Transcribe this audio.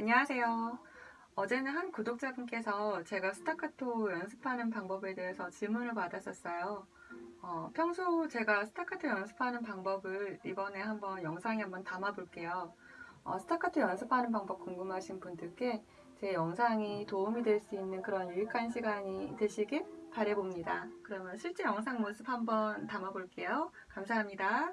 안녕하세요. 어제는 한 구독자분께서 제가 스타카토 연습하는 방법에 대해서 질문을 받았었어요. 어, 평소 제가 스타카토 연습하는 방법을 이번에 한번 영상에 한번 담아 볼게요. 어, 스타카토 연습하는 방법 궁금하신 분들께 제 영상이 도움이 될 수 있는 그런 유익한 시간이 되시길 바래봅니다. 그러면 실제 영상 모습 한번 담아 볼게요. 감사합니다.